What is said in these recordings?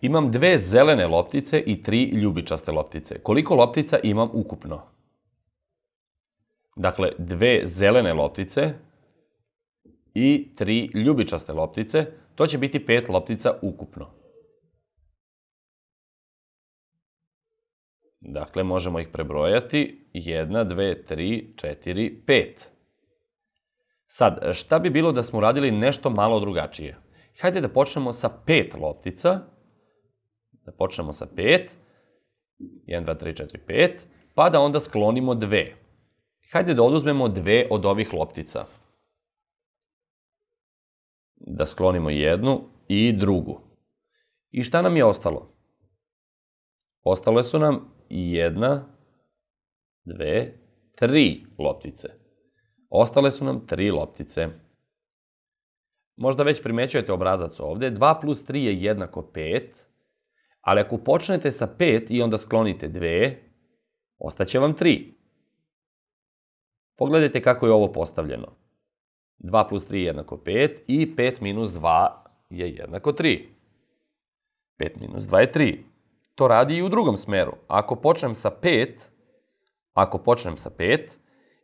Imam dve zelene loptice i tri ljubičaste loptice. Koliko loptica imam ukupno? Dakle, dve zelene loptice i tri ljubičaste loptice, to će biti pet loptica ukupno. Dakle, možemo ih prebrojati. 1, 2, 3, 4, 5. Sad, šta bi bilo da smo uradili nešto malo drugačije? Hajde da počnemo sa pet loptica. Da počnemo sa pet. 1, 2, 3, 4, 5. Pa da onda sklonimo dve. Hajde da oduzmemo dve od ovih loptica. Da sklonimo jednu i drugu. I šta nam je ostalo? Ostale su nam jedna, dve, tri loptice. Ostale su nam tri loptice. Možda već primećujete obrazac ovde. 2 plus 3 je jednako 5, ali ako počnete sa 5 i onda sklonite 2, ostaće vam 3. Pogledajte kako je ovo postavljeno. 2 plus 3 je jednako 5 i 5 minus 2 je jednako 3. 5 minus 2 je 3. To radi i u drugom smeru. Ako počnem sa 5, ako počnem sa 5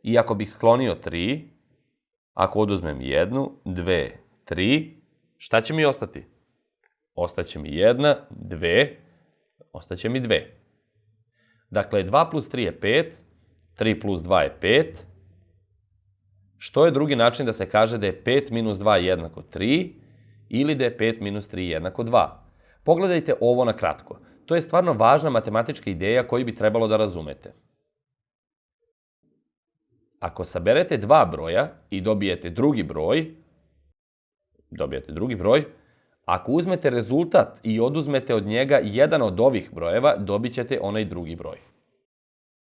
i ako bih sklonio 3, ako oduzmem 1, 2, 3, šta će mi ostati? Ostaće mi 1, 2, ostaće mi 2. Dakle, 2 plus 3 je 5, 3 plus 2 je 5. Što je drugi način da se kaže da je 5 minus 2 jednako 3 ili da je 5 minus 3 jednako 2? Pogledajte ovo na kratko. To je stvarno važna matematička ideja koju bi trebalo da razumete. Ako saberete dva broja i dobijete drugi broj, dobijete drugi broj, ako uzmete rezultat i oduzmete od njega jedan od ovih brojeva, dobit ćete onaj drugi broj.